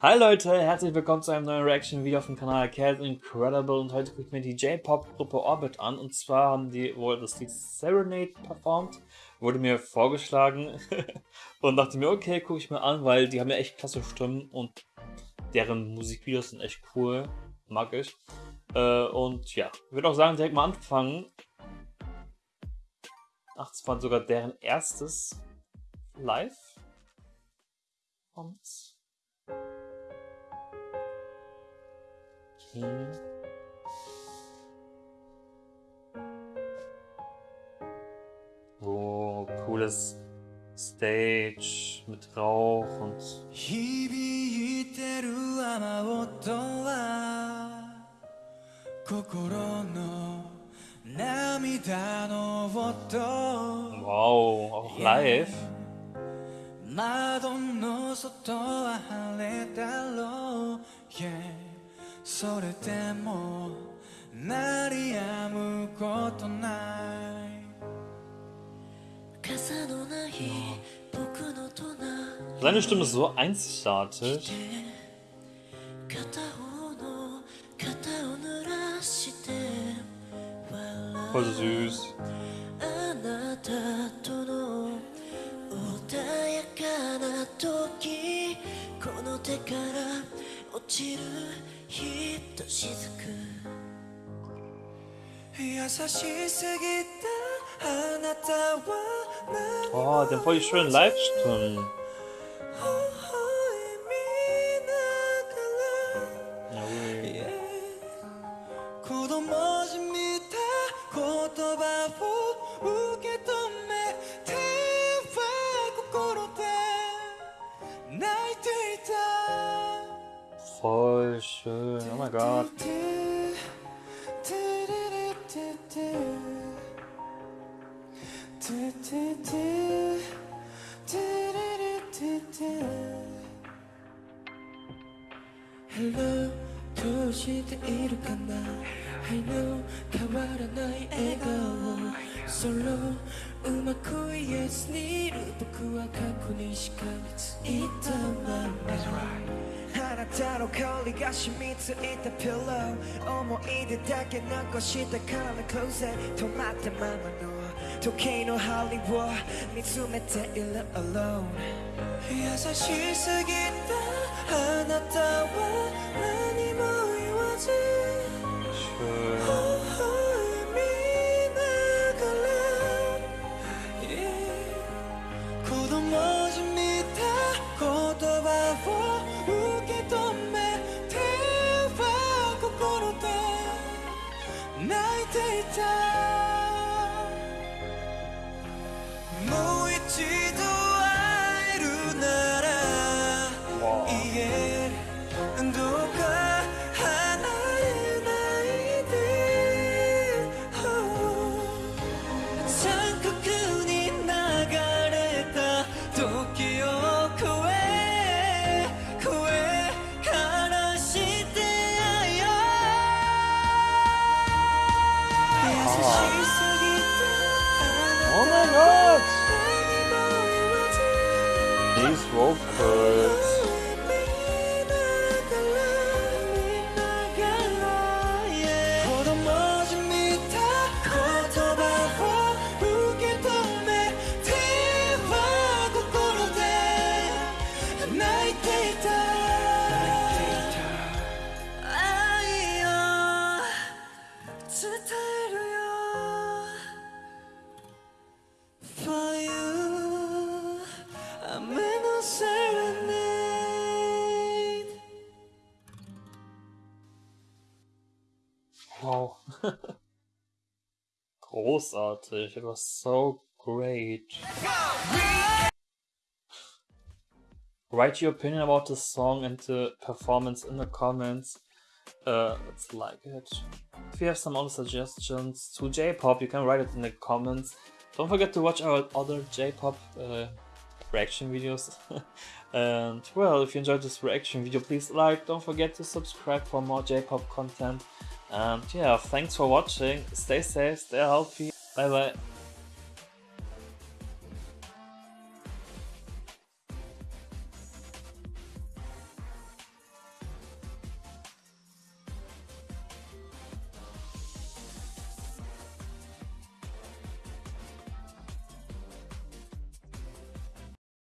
Hi Leute, herzlich willkommen zu einem neuen Reaction-Video auf dem Kanal Cat Incredible und heute gucke ich mir die J-Pop-Gruppe Orbit an und zwar haben die wohl das Lied Serenade performt, wurde mir vorgeschlagen und dachte mir, okay, gucke ich mir an, weil die haben ja echt klasse Stimmen und deren Musikvideos sind echt cool, mag ich. Äh, und ja, ich würde auch sagen, direkt mal anfangen. Ach, das war sogar deren erstes Live. Und Okay. Oh, cooles Stage mit Rauch und. 響いてる雨音は心の涙の音 Wow, auch live. 窓の外は晴れだろう、yeah. それでも鳴り止むことない。傘のない僕の隣。Seine Stimme ist so einzigartig. Voll süß. あなたとの穏やかな時この手から落ちるひっとしずく。優しすぎたあなたはあでもこういうにライフしてる。みたいな言葉を受け取 soon. Oh my god. Hello, 도시대 이룩한 나 I know, 가와라 나의 애가워 솔로 음악 코이의 스니루 복구와 가꾸는 시간이 있단 말이야 That's right あなたの香りが染みついたピロー思い出だけ残したから close 止まったままの時計の針を見つめている alone 優しすぎたあなたは何 Oh my god! These vocals. Wow. Großartig. It was so great. Write your opinion about the song and the performance in the comments. Uh, like it. If you have some other suggestions to J-pop, you can write it in the comments. Don't forget to watch our other J-pop uh, reaction videos. and well, if you enjoyed this reaction video, please like. Don't forget to subscribe for more J-pop content. And yeah, thanks for watching. Stay safe, stay healthy. Bye bye.